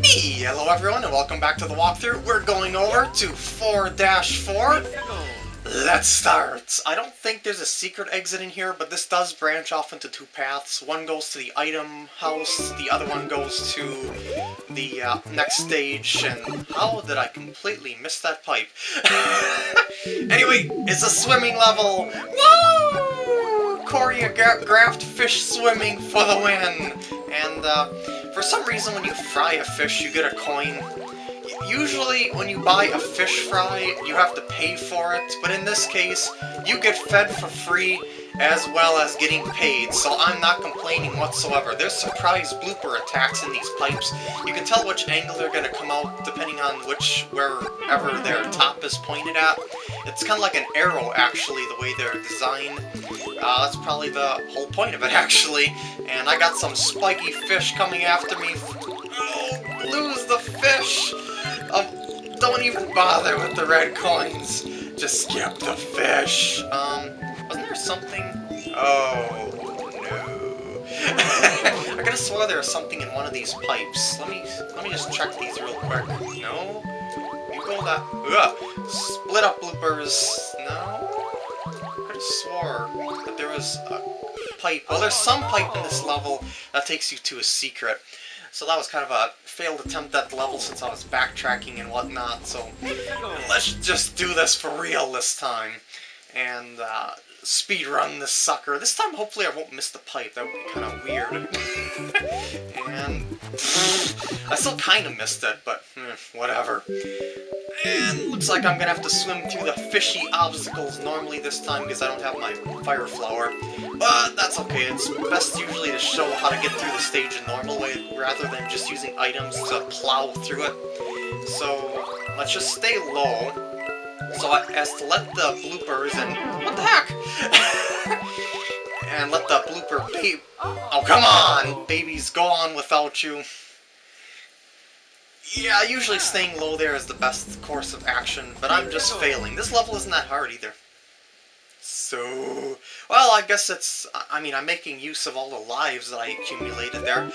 Hello everyone and welcome back to the walkthrough. We're going over to 4-4. Let's start! I don't think there's a secret exit in here, but this does branch off into two paths. One goes to the item house, the other one goes to the uh, next stage, and how did I completely miss that pipe? anyway, it's a swimming level! Woo! Choreographed fish swimming for the win! And uh, for some reason when you fry a fish you get a coin Usually, when you buy a fish fry, you have to pay for it, but in this case, you get fed for free as well as getting paid, so I'm not complaining whatsoever. There's surprise blooper attacks in these pipes. You can tell which angle they're going to come out depending on which, wherever their top is pointed at. It's kind of like an arrow, actually, the way they're designed. Uh, that's probably the whole point of it, actually. And I got some spiky fish coming after me. Oh, lose the fish! Oh, don't even bother with the red coins. Just skip the fish. Um, wasn't there something? Oh, no. I have swore there was something in one of these pipes. Let me let me just check these real quick. No? You go that... Ugh. Split up bloopers. No? I could have swore that there was a pipe. Well, there's some pipe in this level that takes you to a secret. So that was kind of a failed attempt at the level since I was backtracking and whatnot, so let's just do this for real this time. And uh, speed run this sucker. This time hopefully I won't miss the pipe, that would be kind of weird. and I still kind of missed it, but eh, whatever. And looks like I'm gonna have to swim through the fishy obstacles normally this time because I don't have my fire flower. But that's okay, it's best usually to show how to get through the stage in normal way rather than just using items to plow through it. So let's just stay low so as to let the bloopers and... and let the blooper babe... Oh, come on! Babies, go on without you. Yeah, usually staying low there is the best course of action, but I'm just failing. This level isn't that hard either. So, well, I guess it's, I mean, I'm making use of all the lives that I accumulated there.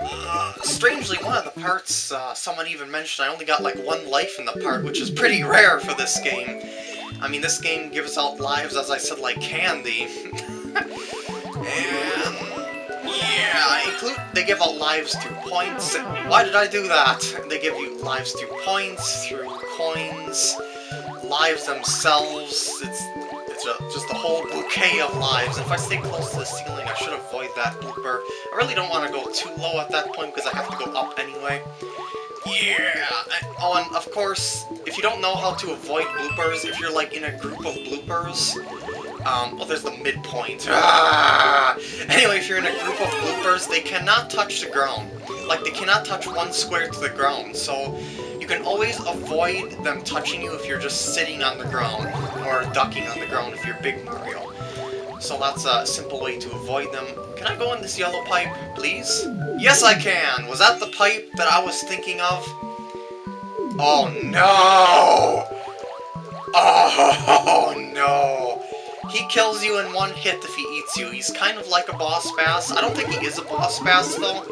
Uh, strangely, one of the parts, uh, someone even mentioned I only got like one life in the part, which is pretty rare for this game. I mean, this game gives out lives, as I said, like candy. and yeah, include they give out lives through points. Why did I do that? They give you lives through points, through coins, lives themselves. It's just a whole bouquet of lives. If I stay close to the ceiling, I should avoid that blooper. I really don't want to go too low at that point because I have to go up anyway. Yeah! Oh, and of course, if you don't know how to avoid bloopers, if you're like in a group of bloopers, um, well, there's the midpoint. Ah! Anyway, if you're in a group of bloopers, they cannot touch the ground. Like, they cannot touch one square to the ground, so you can always avoid them touching you if you're just sitting on the ground, or ducking on the ground if you're Big Mario. So that's a simple way to avoid them. Can I go in this yellow pipe, please? Yes, I can! Was that the pipe that I was thinking of? Oh, no! Oh, no! He kills you in one hit if he eats you. He's kind of like a boss bass. I don't think he is a boss bass, though.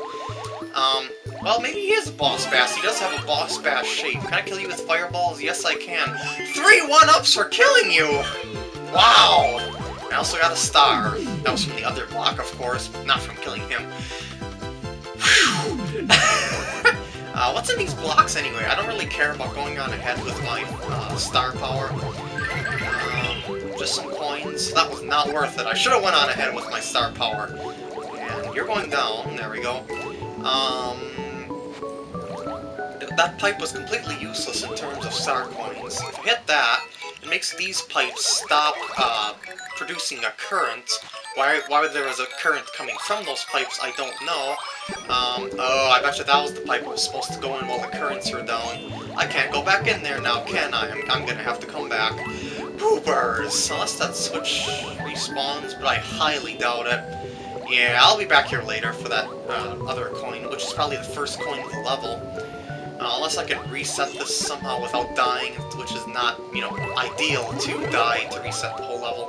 Um, well, maybe he is a boss bass. He does have a boss bass shape. Can I kill you with fireballs? Yes, I can. Three one-ups for killing you! Wow! I also got a star. That was from the other block, of course, not from killing him. uh, what's in these blocks anyway? I don't really care about going on ahead with my uh, star power. Uh, just some coins. That was not worth it. I should have went on ahead with my star power. And you're going down. There we go. Um, that pipe was completely useless in terms of star coins. If you hit that, it makes these pipes stop uh, producing a current. Why, why there was a current coming from those pipes, I don't know. Um, oh, I bet you that was the pipe that was supposed to go in while the currents were down. I can't go back in there now, can I? I'm, I'm gonna have to come back. Poopers! Unless that switch respawns, but I highly doubt it. Yeah, I'll be back here later for that uh, other coin, which is probably the first coin of the level. Uh, unless I can reset this somehow without dying, which is not, you know, ideal to die to reset the whole level.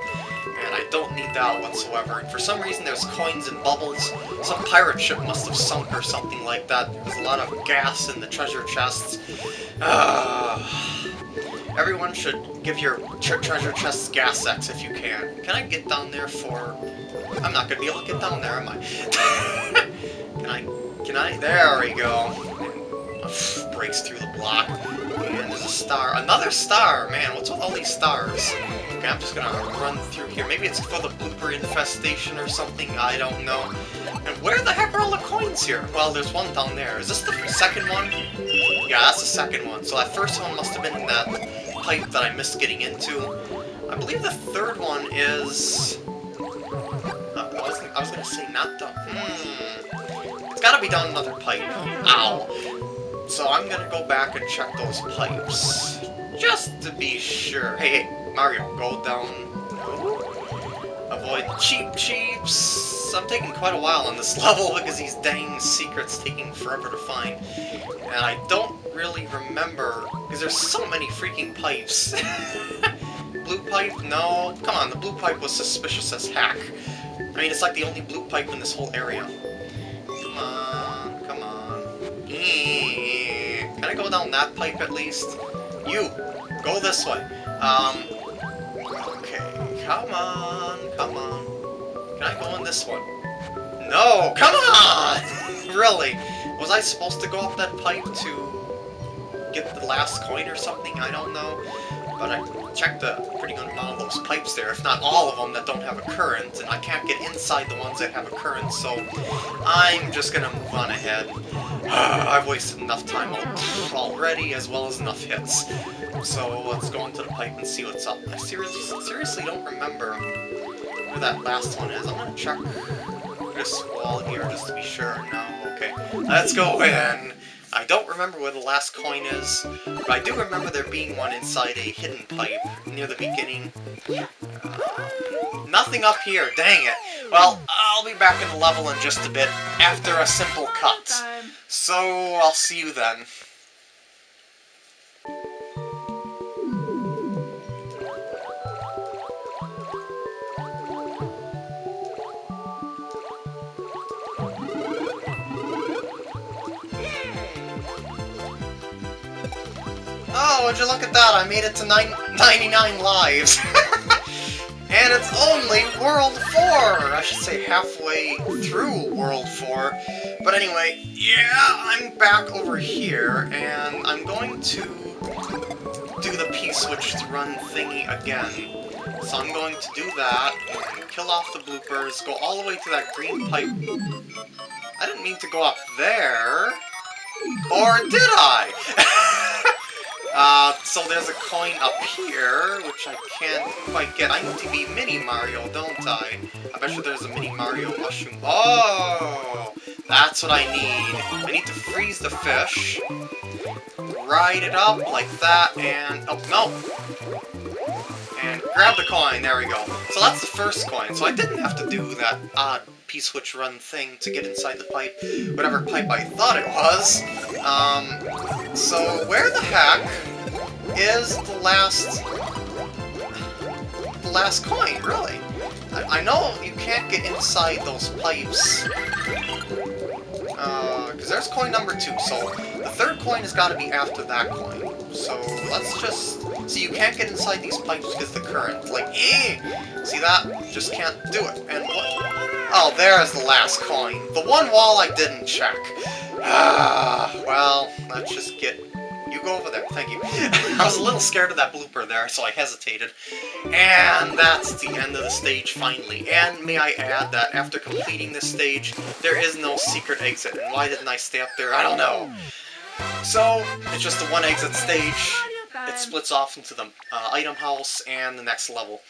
And I don't need that whatsoever. And For some reason, there's coins and bubbles. Some pirate ship must have sunk or something like that. There's a lot of gas in the treasure chests. Uh, everyone should give your tre treasure chests gas X if you can. Can I get down there for... I'm not going to be able to get down there, am I? can I... Can I? There we go. Breaks through the block. And there's a star. Another star! Man, what's with all these stars? Okay, I'm just gonna run through here. Maybe it's for the blooper infestation or something, I don't know. And where the heck are all the coins here? Well, there's one down there. Is this the second one? Yeah, that's the second one. So that first one must have been in that pipe that I missed getting into. I believe the third one is... Uh, I, was, I was gonna say not the... Hmm... It's gotta be down another pipe. Ow! So I'm gonna go back and check those pipes. Just to be sure. Hey, Mario, go down. Avoid the Cheep Cheeps. I'm taking quite a while on this level because these dang secrets taking forever to find. And I don't really remember, because there's so many freaking pipes. blue pipe? No. Come on, the blue pipe was suspicious as heck. I mean, it's like the only blue pipe in this whole area. Down that pipe at least? You! Go this way. Um... Okay, come on, come on. Can I go in this one? No! Come on! really? Was I supposed to go up that pipe to get the last coin or something? I don't know. But I checked a pretty good amount of those pipes there, if not all of them that don't have a current, and I can't get inside the ones that have a current, so I'm just gonna move on ahead. I've wasted enough time already, as well as enough hits. So let's go into the pipe and see what's up. I seriously, seriously don't remember where that last one is. I'm gonna check this wall here just to be sure. No, okay. Let's go in! I don't remember where the last coin is, but I do remember there being one inside a hidden pipe near the beginning. Uh, nothing up here, dang it! Well, I'll be back in the level in just a bit, after a simple cut. So, I'll see you then. Oh, would you look at that? I made it to nine, 99 lives. and it's only World 4! I should say halfway through World 4. But anyway, yeah, I'm back over here, and I'm going to do the P-switch to run thingy again. So I'm going to do that, kill off the bloopers, go all the way to that green pipe. I didn't mean to go up there. Or did I? So there's a coin up here, which I can't quite get. I need to be Mini Mario, don't I? I bet you there's a Mini Mario mushroom. Oh! That's what I need. I need to freeze the fish, ride it up like that, and... Oh, no! And grab the coin, there we go. So that's the first coin, so I didn't have to do that odd P-switch run thing to get inside the pipe, whatever pipe I thought it was. Um, so where the heck is the last... the last coin, really? I, I know you can't get inside those pipes, because uh, there's coin number two, so the third coin has got to be after that coin. So let's just... See, you can't get inside these pipes because the current. Like, eh! See that? Just can't do it. And what... Oh, there's the last coin. The one wall I didn't check. Ah, well, let's just get... You go over there, thank you. I was a little scared of that blooper there, so I hesitated. And that's the end of the stage, finally. And may I add that after completing this stage, there is no secret exit. And why didn't I stay up there? I don't know. So, it's just the one exit stage. It splits off into the uh, item house and the next level.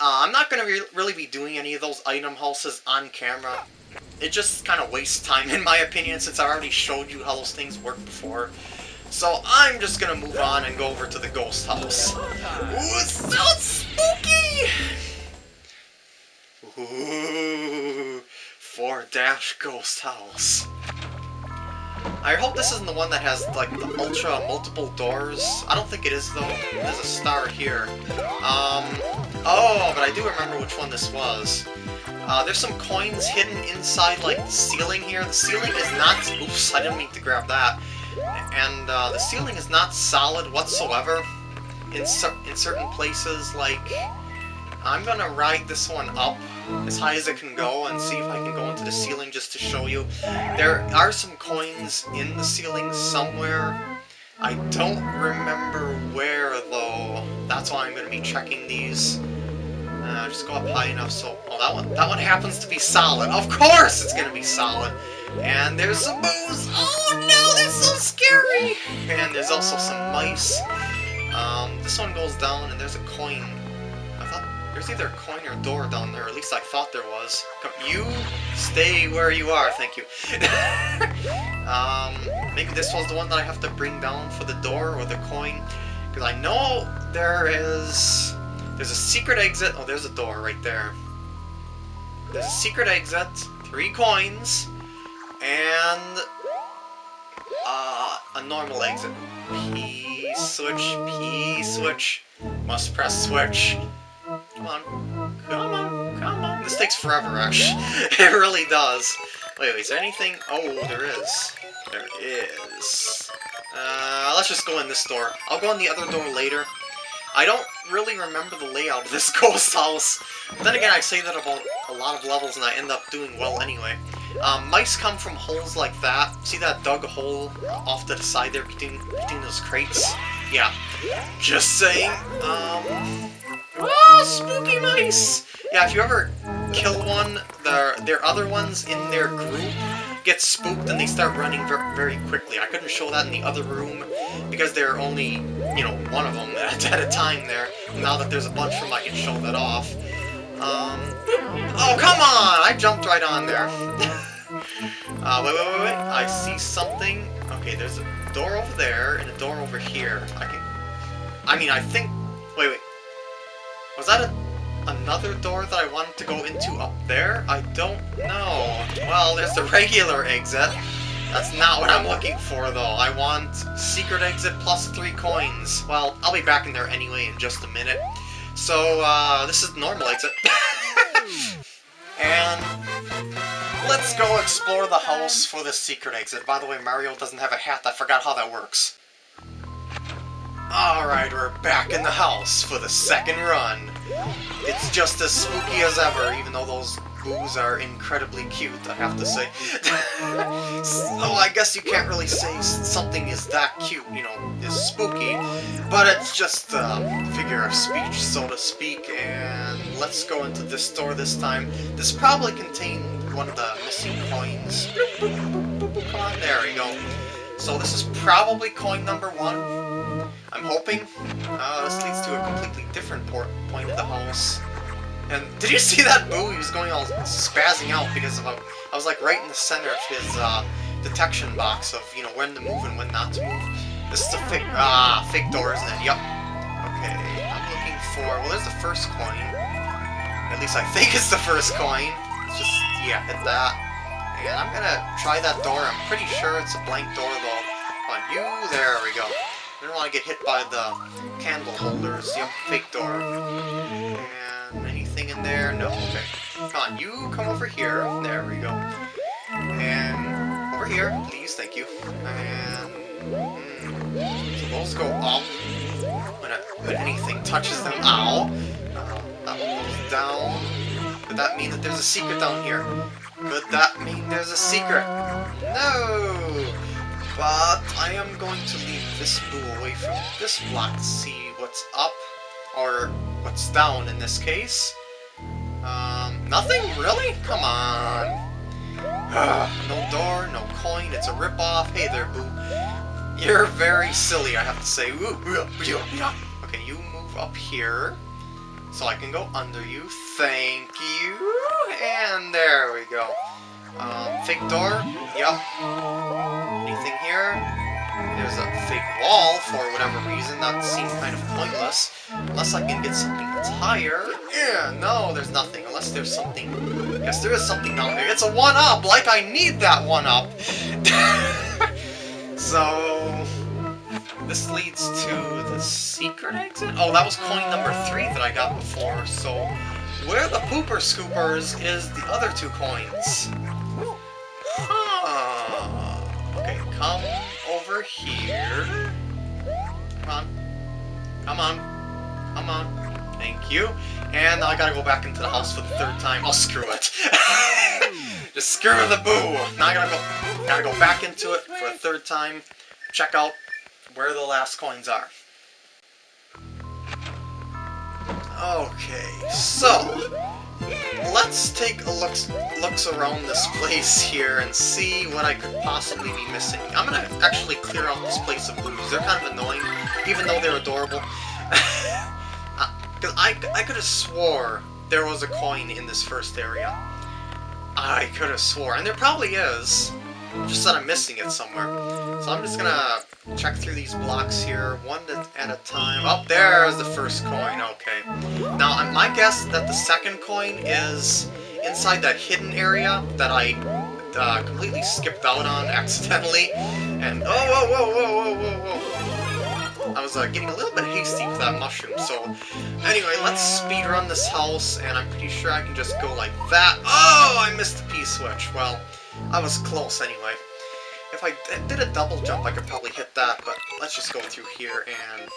Uh, I'm not going to re really be doing any of those item houses on camera. It just kind of wastes time, in my opinion, since I already showed you how those things work before. So I'm just to move on and go over to the ghost house. Ooh, it's so spooky! Ooh, 4-dash ghost house. I hope this isn't the one that has, like, the ultra multiple doors. I don't think it is, though. There's a star here. Um, Oh, but I do remember which one this was. Uh, there's some coins hidden inside, like, the ceiling here. The ceiling is not... Oops, I didn't mean to grab that. And uh, the ceiling is not solid whatsoever. In, cer in certain places, like... I'm gonna ride this one up as high as it can go and see if I can go into the ceiling just to show you. There are some coins in the ceiling somewhere. I don't remember where, though. That's why I'm to be checking these. Uh, just go up high enough so... Oh, that one, that one happens to be solid. Of course it's to be solid. And there's some boos. Oh scary! And there's also some mice. Um, this one goes down and there's a coin there's either a coin or a door down there, at least I thought there was. You stay where you are, thank you. um, maybe this was the one that I have to bring down for the door or the coin. Because I know there is... There's a secret exit. Oh, there's a door right there. There's a secret exit, three coins, and uh, a normal exit. P switch, P switch. Must press switch. Come on. Come on. Come on. This takes forever, actually. it really does. Wait, wait, is there anything? Oh, there is. There is. Uh, let's just go in this door. I'll go in the other door later. I don't really remember the layout of this ghost house. But then again, I say that about a lot of levels and I end up doing well anyway. Um, mice come from holes like that. See that dug hole off to the side there between, between those crates? Yeah. Just saying. Um, Oh, spooky mice! Yeah, if you ever kill one, their, their other ones in their group get spooked and they start running very, very quickly. I couldn't show that in the other room because there are only, you know, one of them at, at a time there. Now that there's a bunch of them, I can show that off. Um, oh, come on! I jumped right on there. uh, wait, wait, wait, wait. I see something. Okay, there's a door over there and a door over here. I can... I mean, I think... Wait, wait. Was that a, another door that I wanted to go into up there? I don't know. Well, there's the regular exit. That's not what I'm looking for, though. I want secret exit plus three coins. Well, I'll be back in there anyway in just a minute. So, uh, this is normal exit. and let's go explore the house for the secret exit. By the way, Mario doesn't have a hat. I forgot how that works. Alright, we're back in the house for the second run. It's just as spooky as ever, even though those boos are incredibly cute, I have to say. so I guess you can't really say something is that cute, you know, is spooky, but it's just a figure of speech, so to speak, and let's go into this store this time. This probably contained one of the missing coins. Come on, there we go. So this is probably coin number one. I'm hoping. Uh, this leads to a completely different point of the house. And did you see that boo? He was going all spazzing out because of a, I was like right in the center of his uh, detection box of, you know, when to move and when not to move. This is a fake, ah, fake door, isn't it? Yup. Okay, I'm looking for, well, there's the first coin. At least I think it's the first coin. It's just, yeah, hit that. And I'm gonna try that door. I'm pretty sure it's a blank door, though. On, you, there we go. I don't want to get hit by the candle holders. Yep, fake door. And anything in there? No, okay. Come on, you come over here. There we go. And over here, please, thank you. And mm, so those go up when, when anything touches them. Ow! That one goes down. Could that mean that there's a secret down here? Could that mean there's a secret? No! But I am going to leave this boo away from this block to see what's up, or what's down in this case. Um, nothing? Really? Come on. no door, no coin, it's a ripoff. Hey there, boo. You're very silly, I have to say. Okay, you move up here, so I can go under you. Thank you. And there we go. Um, fake door? Yep. Anything here? There's a fake wall for whatever reason. That seems kind of pointless. Unless I can get something that's higher. Yeah, no, there's nothing. Unless there's something... Yes, there is something down there. It's a 1-up! Like I need that 1-up! so... this leads to the secret exit? Oh, that was coin number three that I got before, so where the pooper scoopers is the other two coins? Come over here. Come on. Come on. Come on. Thank you. And I gotta go back into the house for the third time. I'll screw it. Just screw the boo. Now I gotta go, gotta go back into it for a third time. Check out where the last coins are. Okay, so let's take a look looks around this place here and see what I could possibly be missing. I'm gonna actually clear out this place of blues. They're kind of annoying, even though they're adorable. Because uh, I, I could have swore there was a coin in this first area. I could have swore, and there probably is. Just that I'm missing it somewhere. So I'm just gonna check through these blocks here, one at a time. Oh, there's the first coin, okay. Now, my guess that the second coin is inside that hidden area that I uh, completely skipped out on accidentally. And, oh, whoa, whoa, whoa, whoa, whoa, whoa. I was uh, getting a little bit hasty with that mushroom, so anyway, let's speed run this house, and I'm pretty sure I can just go like that. Oh, I missed the P-switch. Well, I was close anyway. If I did a double jump, I could probably hit that, but let's just go through here and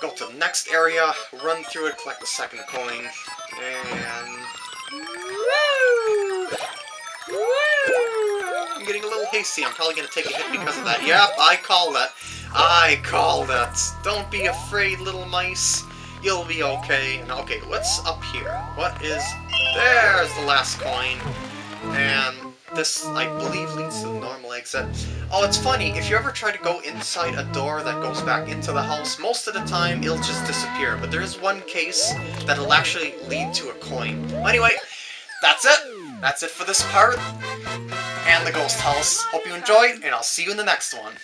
go to the next area, run through it, collect the second coin, and... Woo! Woo! I'm getting a little hasty. I'm probably going to take a hit because of that. Yep, I call that. I call that. Don't be afraid, little mice. You'll be okay. Okay, what's up here? What is... There's the last coin. And this, I believe, leads to the normal exit. Oh, it's funny, if you ever try to go inside a door that goes back into the house, most of the time it'll just disappear. But there is one case that'll actually lead to a coin. Anyway, that's it. That's it for this part and the ghost house. Hope you enjoyed, and I'll see you in the next one.